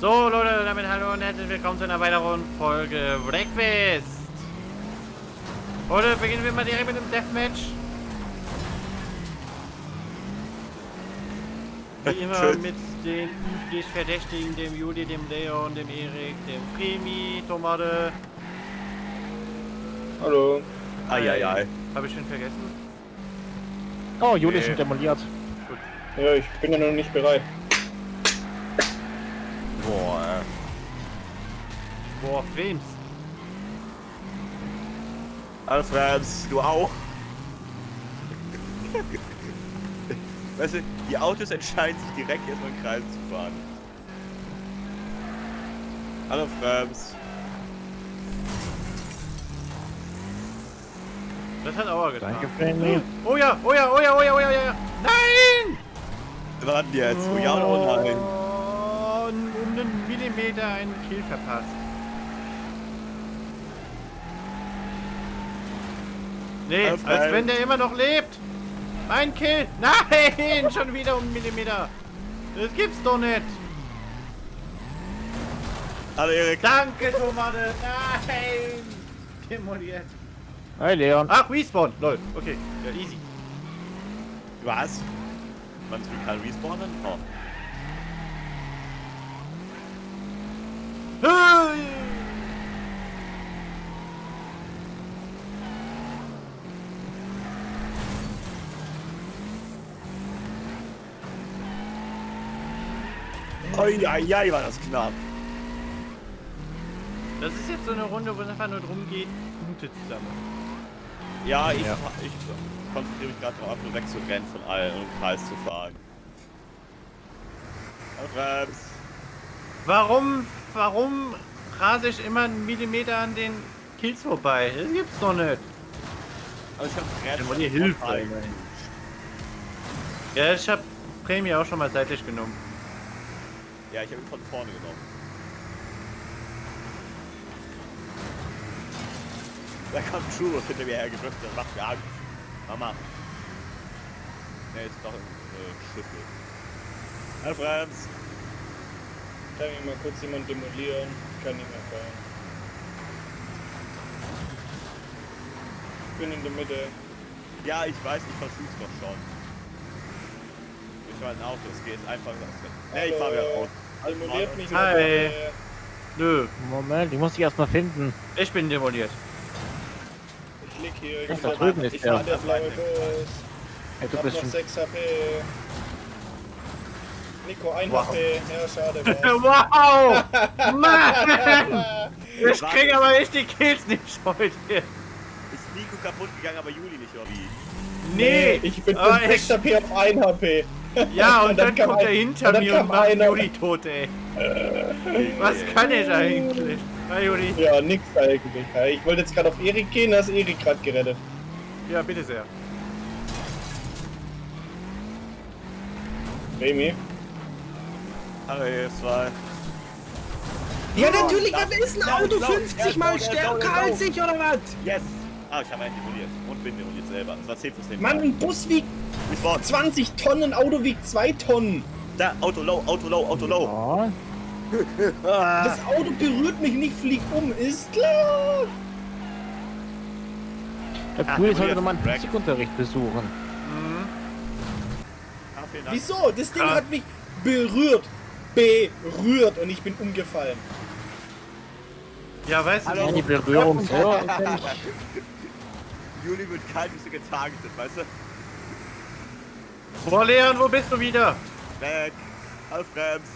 So, Leute, damit hallo und herzlich willkommen zu einer weiteren Folge Breakfast. Heute beginnen wir mal direkt mit dem Deathmatch. Wie immer mit den üblich Verdächtigen, dem Juli, dem Leon, dem Erik, dem Fremi, Tomate. Hallo. Eieiei. Habe ich schon vergessen? Oh, Juli ist Nee. schon demoliert. Ja, ich bin ja noch nicht bereit. Boah, Boah, Frames. Alfreds, du auch? weißt du, die Autos entscheiden sich direkt erstmal in Kreisen zu fahren. Hallo Frems. Das hat Aua getan. Danke, Franny. Oh ja, oh ja, oh ja, oh ja, oh ja, oh ja. Nein! Wann jetzt? Oh ja oder nein? Oh, um einen Millimeter einen Kill verpasst. Nee, Auf als ein- wenn der immer noch lebt. Mein Kill. Nein, schon wieder um einen Millimeter. Das gibt's doch nicht. Hallo Erik. Danke, Tomate. Nein. Demoliert. Hi, Leon. Ach, Respawn. Lol. Okay, ja, easy. Was? Man kann respawnen? Oh. Eieiei, war das knapp. Das ist jetzt so eine Runde, wo es einfach nur darum geht, Punkte zu sammeln. Ja, ich, Ja. ich konzentriere mich gerade darauf, nur wegzurennen von allen und im Kreis zu fahren. Hallo Frems. Warum, warum rase ich immer einen Millimeter an den Kills vorbei? Das gibt's doch nicht. Aber ich hab die hilft Ja, ich hab Prämie auch schon mal seitlich genommen. Ja, ich habe ihn von vorne genommen. Da kommt Churros hinter mir hergedrückt und macht mir Angst. Mama. Ne, jetzt doch im äh, Schüssel. Hallo Franz. Kann ich mal kurz jemand demolieren? Kann nicht mehr fahren. Ich bin in der Mitte. Ja, ich weiß, ich versuch's doch schon. Ich fahr ein Auto, es geht einfach. Ne, ich fahr wieder Hallo. Auto. Demoliert mich Hi. dabei. Nö, Moment, ich muss dich erstmal finden. ich bin demoliert. Ich lieg hier. Ich Ach, da drüben ist ich der. fahr der blaue Bus. Hey, Ich du hab bist noch schon. 6 HP. Nico, 1 Wow. HP. Ja, schade. wow! Mann! Ich krieg aber richtig Kills nicht heute. Ist Nico kaputt gegangen, aber Juli nicht, oder wie? Nee, Ich bin von 6 HP auf 1 HP. Ja, und, dann, kam kommt er ein- hinter und dann mir und macht einer- Juli tot, ey. Was kann ich eigentlich? Na, Juli. Ja, nix eigentlich. Ich wollte jetzt gerade auf Erik gehen, da ist Erik gerade gerettet. Ja, bitte sehr. Remy? Hallo, ihr zwei. Ja, natürlich, was ist ein Auto lauf, 50 lauf, mal stärker als ich, oder was? Yes! Ah, ich habe einen demoliert. Und bin demoliert selber. Das war 10 fürs Mann, ein Bus wiegt Respawn. 20 Tonnen, ein Auto wiegt 2 Tonnen. Da, Auto low, Auto low, Auto low. Ja. Ah. Das Auto berührt mich nicht, fliegt um, ist klar. Der Ah, Juli demoliert. sollte nochmal einen. Physikunterricht besuchen. Mhm. Ah, Dank. Wieso? Das Ding Ah. hat mich berührt. Berührt und ich bin umgefallen. Ja, weißt du, Hallo. Ja, die Berührung ja nicht. Juli wird kalt, bist du getargetet, weißt du? Boah, Leon, wo bist du wieder? Weg. Hallo Frems.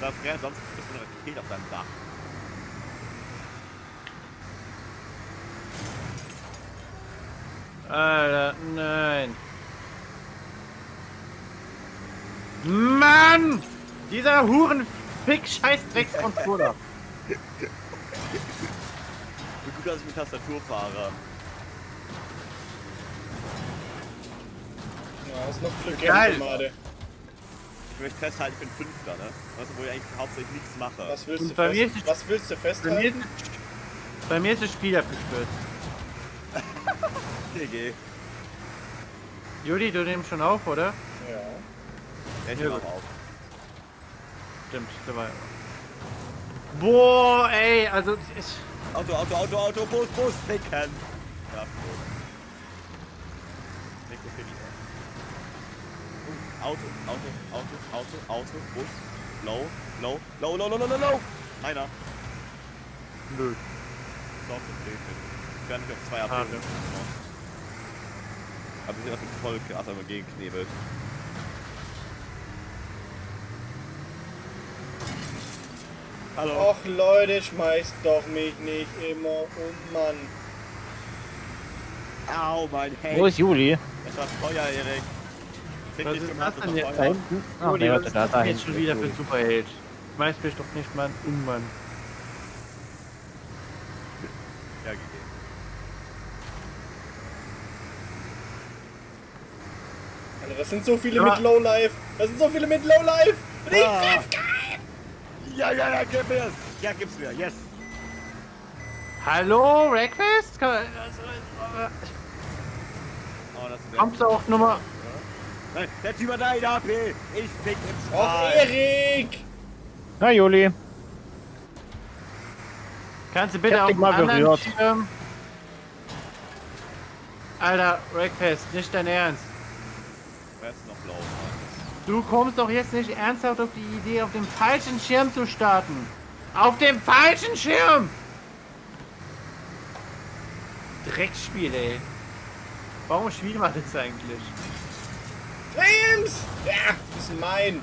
Na, Frems, sonst bist du eine Rakete auf deinem Dach. Alter, nein. Mann! Dieser Hurenfick scheiß Dreckscontroller. Wie gut, dass ich mit Tastatur fahre. Ja, hast noch Glück, Geil. Tomate. Ich möchte festhalten, ich bin Fünfter, ne? Weißt du, wo ich eigentlich hauptsächlich nichts mache. Was willst, Und du bei mir fest, ist- was willst du Bei mir, festhalten? ist, bei mir ist das Spiel abgestürzt. GG. Juli, du nimmst schon auf, oder? Ja. Ja, ich höre gut. auf. stimmt. Der war Boah, ey, also ich, Auto, Auto, Auto, Auto, Bus, Bus, ficken. Ja, Bus. Nico Fini. Uh, Auto, Auto, Auto, Auto, Auto, Bus. Low, low, low, low, low, low, low, low. Einer. nö. Doch, okay, okay. Ich werde nicht auf zwei Schade. abgeben. Aber wir sind auf dem Volk, also immer gegenknebelt. Hallo. Och Leute, schmeißt doch mich nicht immer um, Mann. Au, mein Hey. Wo ist Juli? Es war Feuer, Erik. Was dich ist das denn jetzt? Feuer. hinten? Juli, nee, was warte, ist da, das da denn jetzt schon wieder für ein Superheld? Schmeiß mich doch nicht mal an um, Mann. Ja, gegeben. Alter, das sind so viele Ja. mit Lowlife. Das sind so viele mit Lowlife. Und ich Ah. treff Ja, ja, ja, gib mir's. Ja, gib's mir, yes. Hallo, also, äh, Oh, ist Kommst du auch Nummer... Nein, der Typ hat eine AP. Ich fick im Och, Strahl. Erik! Na, Juli. Kannst du bitte auf den mal anderen berührt. Schirm... Alter, Wreckfest, nicht dein Ernst. Blau? Du kommst doch jetzt nicht ernsthaft auf die Idee, auf dem falschen Schirm zu starten. Auf dem falschen Schirm! Dreckspiel, ey. Warum spielt man das eigentlich? Flames! Ja, das ist mein.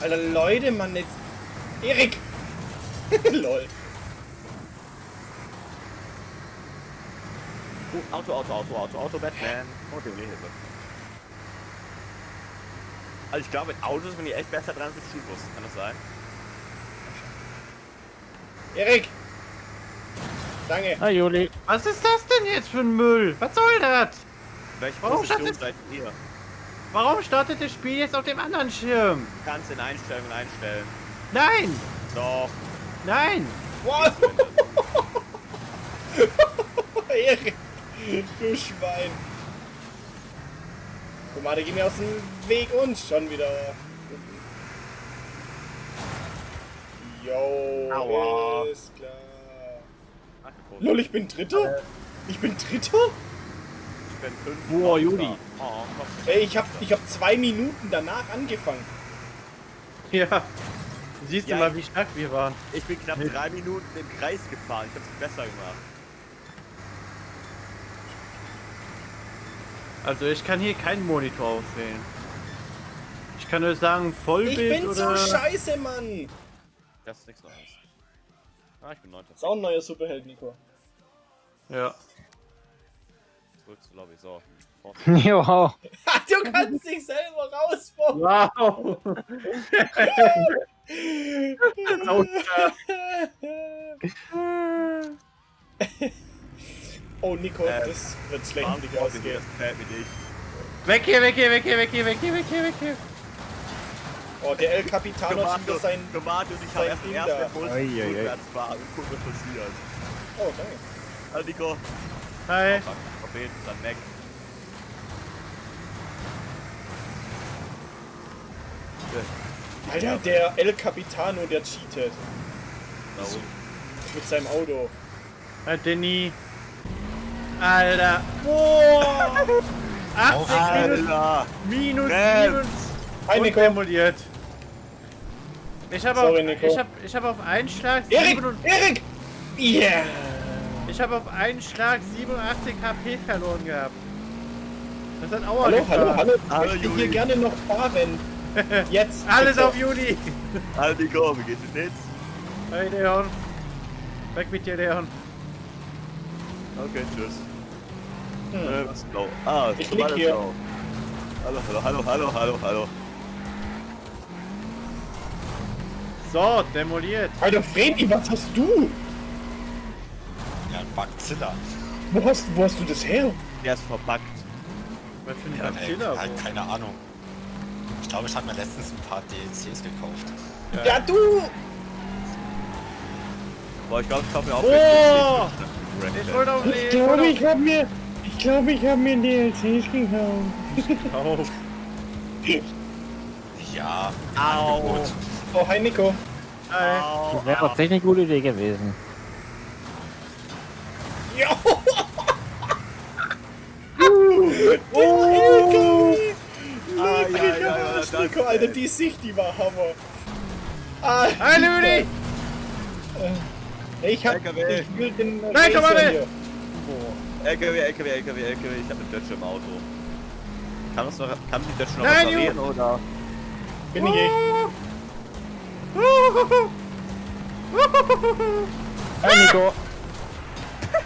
Alter, Leute, Mann, jetzt. Erik! Lol. Uh, Auto, Auto, Auto, Auto, Auto, Batman. Oh, die Hilfe. Also ich glaube, mit Autos bin ich echt besser dran als mit Schulbus. Kann das sein? Erik! Danke. Na, Juli. Was ist das denn jetzt für ein Müll? Was soll das? Welche Warum Position seid ihr? Warum startet das Spiel jetzt auf dem anderen Schirm? Kannst in Einstellungen einstellen. Nein! Doch. Nein! Wow. Erik! Du Schwein. Guck mal, der geht mir aus dem Weg und schon wieder. Jo, Aua. ist klar. Lol, ich bin Dritter? Ich bin Dritter? Ich bin fünf. Boah, Juli. Oh, komm. Ey, ich hab, ich hab zwei Minuten danach angefangen. Ja. Siehst Ja, du mal, wie stark wir waren. Ich bin knapp drei Minuten im Kreis gefahren. Ich hab's besser gemacht. Also ich kann hier keinen Monitor auswählen. Ich kann nur sagen Ich Vollbild bin so oder... scheiße, Mann! Das ist nichts Neues. Ah, ich bin neunter. Ist auch ein neuer Superheld, Nico. Ja. Zurück zur Lobby. So. Ha, du kannst dich selber rausbauen! Wow! oh, Nico, Äh, das wird schlecht für die dich ausgehen. Das gefällt mir nicht. weg hier, weg hier, weg hier, weg hier, weg hier, weg hier, weg hier. Oh, der El Capitano hat wieder sein... Tomato und ich habe erst Ding erst da. mit Bus Ei, ei, ei. rückwärts fahren gucken, was passiert. Oh, danke. Hallo Nico. Hi. Prophet, dann weg. Alter, der El Capitano, der cheatet. Warum? Mit seinem Auto. Hi, Danny. Alter. Boah! 80 minus, Alter! minus. 7 und Nico. demoliert. Ich habe auf, ich hab, ich hab auf einen Schlag Erik! 87 Erik! Yeah! Ich habe auf einen Schlag 87 HP verloren gehabt. Das hat Aua Hallo, getan. hallo, hallo. Hallo, Ich möchte Juli. hier gerne noch fahren. Jetzt. Alles auf Juli. Hallo Nico, wie geht's dir jetzt? Hey Leon. Weg mit dir, Leon. Okay, tschüss. Hm. Äh, was ist blau? Ah, Ich lieg ist hier. blau. Hallo, hallo, hallo, hallo, hallo, hallo. So, demoliert. Alter, Freddy, was hast du? Ja, Bugzilla. Wo hast, wo hast du das her? Der ist verbuggt. Was für ein Ja, ey, Godzilla, halt, keine Ahnung. Ich glaube, ich habe mir letztens ein paar DLCs gekauft. Ja, du! Boah, ich glaube, ich kaufe mir auch Oh! welche. Ich wollte auf Ich glaube, ich habe mir. Ich glaube, ich habe mir DLCs gehauen. Auf. Ja. Au. Angebot. Oh, hi Nico. Hi. Das wäre tatsächlich eine gute Idee gewesen. Ja. Oh, LKW. Ai, Leck ai, mich am ai, Arsch, das- Nico, Alter, die Sicht, die war Hammer. Ah, Hi, Ludi! Ich hab, LKW. ich will den Nein, Racer Tomate. hier. LKW, LKW, LKW, LKW. Ich habe eine Dötsche im Auto. Kann, das noch, kann die Dötsche noch Nein, reparieren oder? Bin ich echt. Hi Nico.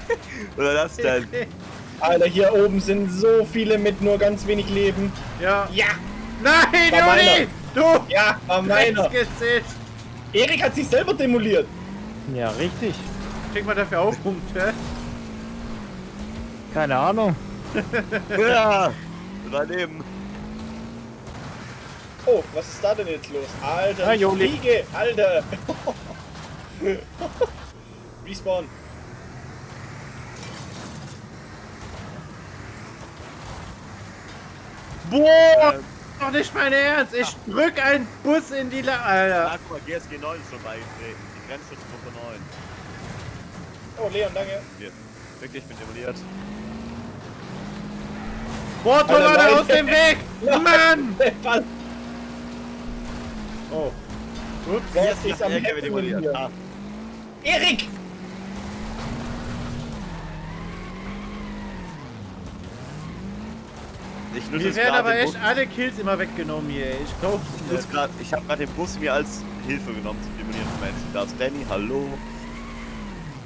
Oder das denn? Alter, hier oben sind so viele mit nur ganz wenig Leben. Ja. Ja, Nein, War. Juli! Du! ja, war meiner. Erik hat sich selber demoliert. Ja, richtig. Kriegt man dafür auch Punkte? Keine Ahnung. ja! Daneben. Oh, was ist da denn jetzt los? Alter, Ah, Joli. fliege, Alter. Respawn. Boah! Ähm, Doch nicht mein Ernst! Ich drück einen Bus in die La... Alter! ah, guck mal, GSG 9 ist schon beigetreten. Die Grenzschutzgruppe 9. Oh, Leon, danke. Hier. Wirklich, ich bin demoliert. Boah, Leute. aus dem Weg! Mann! Was? Oh. Ups. Jetzt ist am Heckeln demoliert. Ah, Erik! Ich Mir werden aber echt Bus. alle Kills immer weggenommen hier, ey. Ich glaub's Ich, nicht. grad- ich habe gerade den Bus mir als Hilfe genommen zum Demolieren von Menschen. Da ist Danny, hallo.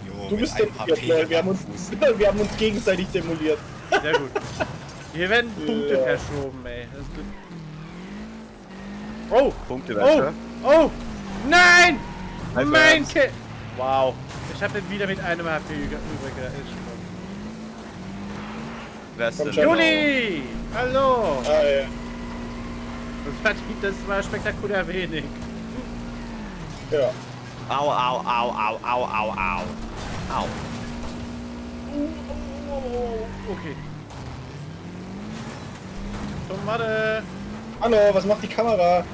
Jo, Du bist demoliert, Leon. Wir haben, uns, wir haben uns gegenseitig demoliert. Sehr gut. Hier werden Punkte Ja. verschoben, ey. Oh! Punkte, Oh! Wäsche. Oh! Nein! Mein. Kill! Wow. Ich habe wieder mit einem HP übrig. Wer ist denn? Juli! Hallo! Ah, ja. Das war, spektakulär wenig. ja. Au, au, au, au, au, au, au. Au. Okay. Tomate! Hallo, was macht die Kamera?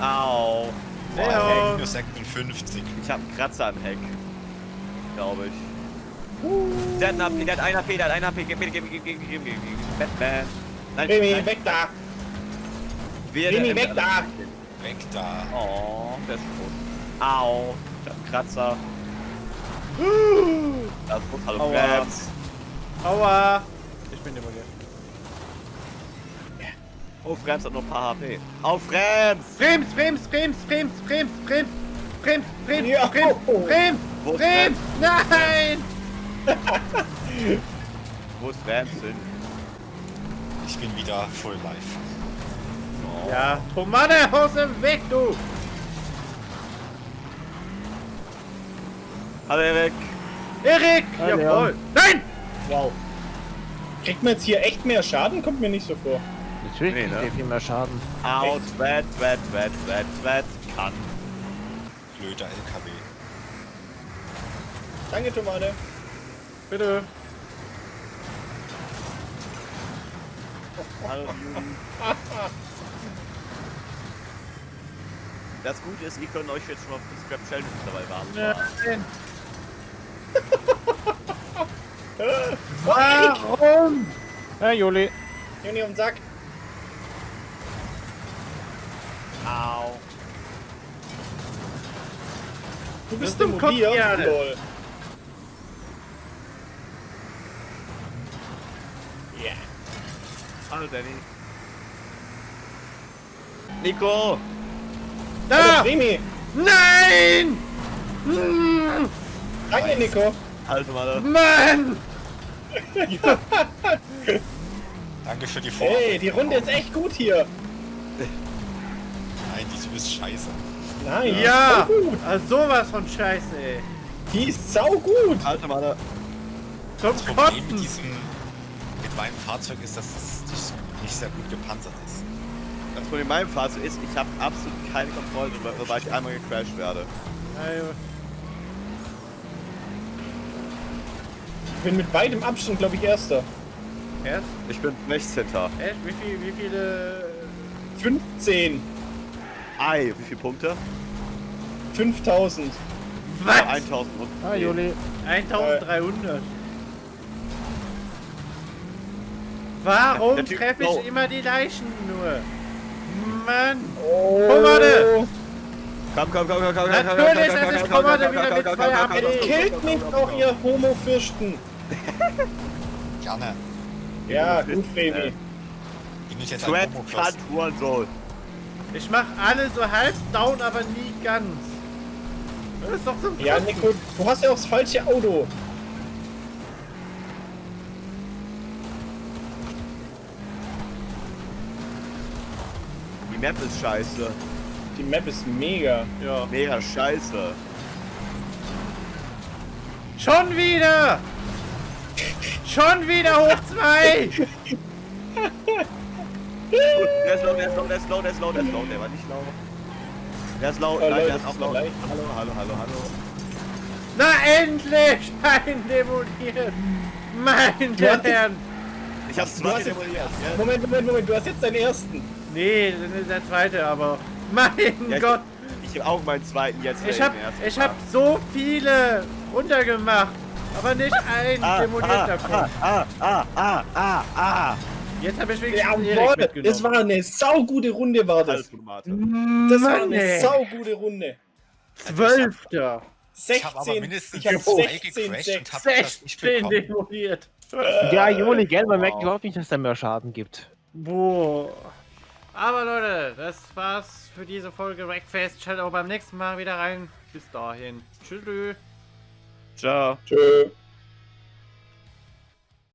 Au. Boah. Alter, minus 56. Ich hab einen Kratzer am Heck. Glaube ich. Der hat einen AP, der hat einen AP, der hat einen AP. Gib mir, gib mir, gib mir, gib mir, gib mir, gib mir. Batman. Nein, Remy, nein. weg da! Wer Remy, weg da! Weg da. Oh, der ist tot. Au. Ich hab einen Kratzer. Das ist. Hallo, Aua. Krabs. Aua! Ich bin demoliert. Oh, Frems hat nur ein paar HP. Auf Frems! Frems, Frems, Frems, Frems, Frems, Frems, Frems, Frems, Ja. Frems, Frems, Wo ist Frems! Nein! Wo ist Frems hin? Ich bin wieder full life. Oh. Ja, Tomate aus dem Weg, du! Hallo, Erik. Erik! Jawohl! Nein! Wow. Kriegt man jetzt hier echt mehr Schaden? Kommt mir nicht so vor. Natürlich Nee, kriegt ne? viel mehr Schaden. Out, wet, wet, wet, wet, wet. Kann. Blöder LKW. Danke, Tomate. Bitte. Das Gute ist, ihr könnt euch jetzt schon mal für Scrap Challenge dabei warten. Nein! Warum? Ja, Juli. Juni um den Sack. Au. Du bist zum Kopf. Jane. Lol. Hallo, Danny. Nico! Da! Remy. Nein! Hm, Danke, Nico. Hallo, Mann. Mann! Danke für die Vorarbeit. Hey, die Runde ist echt gut hier. Nein, die ist scheiße. Nein, Ja! gut. Also sowas von Scheiße, ey. Die ist sau gut. Hallo, Mann. Zum Das Problem mit Kotzen! diesem, mit meinem Fahrzeug ist, dass es nicht, nicht sehr gut gepanzert ist. Das Problem in meinem Fahrzeug ist, ich habe absolut keine Kontrolle darüber, sobald ich einmal gecrashed werde. Also, bin mit weitem Abstand, glaube ich, Erster. Erst, Ich bin 16. echt, wie, viel, wie viele... 15. Ei, wie viele Punkte? 5000. Was? Ja, 1000 und. Ah, Juli. 1300. Warum treffe ich oh. immer die Leichen nur? Mann! Oh. Pomade. Komm, komm, komm, komm, komm, Natürlich, es ist Pomade wieder mit zwei AP. Killt mich auch, ihr Homo-Fürsten. Gerne. Ja, gut, Fremi. Ich jetzt Threat, ein Homo-Plus? Cut, Hurensohn. Ich mach alle so halb down, aber nie ganz. Das ist doch zum Ja. Nico, du hast ja auch das falsche Auto. Die Map ist scheiße. Die Map ist mega. Ja. Mega scheiße. Schon wieder! Schon wieder hoch zwei! Der ist low, der ist low, der ist low, der ist low, der ist low, der war nicht low. Der ist low, Oh, nein, Leute, der ist auch low. Hallo, hallo, hallo, hallo. Na endlich! Ein demoliert! Meine Herren! Ich hab's zwei demoliert. ja. Moment, Moment, Moment, du hast jetzt deinen ersten. Nee, das ist der zweite, aber. Mein Ja, ich- Gott! Ich hab auch meinen zweiten jetzt. Ich äh, hab, ich so viele runtergemacht, aber nicht ein Ah, demoliert ah, davon. ah, ah, ah, ah, ah, ah. Jetzt habe ich wenigstens Erik Jawohl, mitgenommen. das war eine saugute Runde, war das. Das war eine ey. saugute Runde. Zwölfter! Ich habe aber 16, mindestens ich hab zwei 16, gecrashed 6. und hab das nicht 16 bekommen. demoliert! Ja, Juli, gell? Man merkt überhaupt nicht, dass da mehr Schaden gibt. Boah. Aber Leute, das war's für diese Folge Wreckfest. Schaut auch beim nächsten Mal wieder rein. Bis dahin. Tschüss. Ciao. Tschö.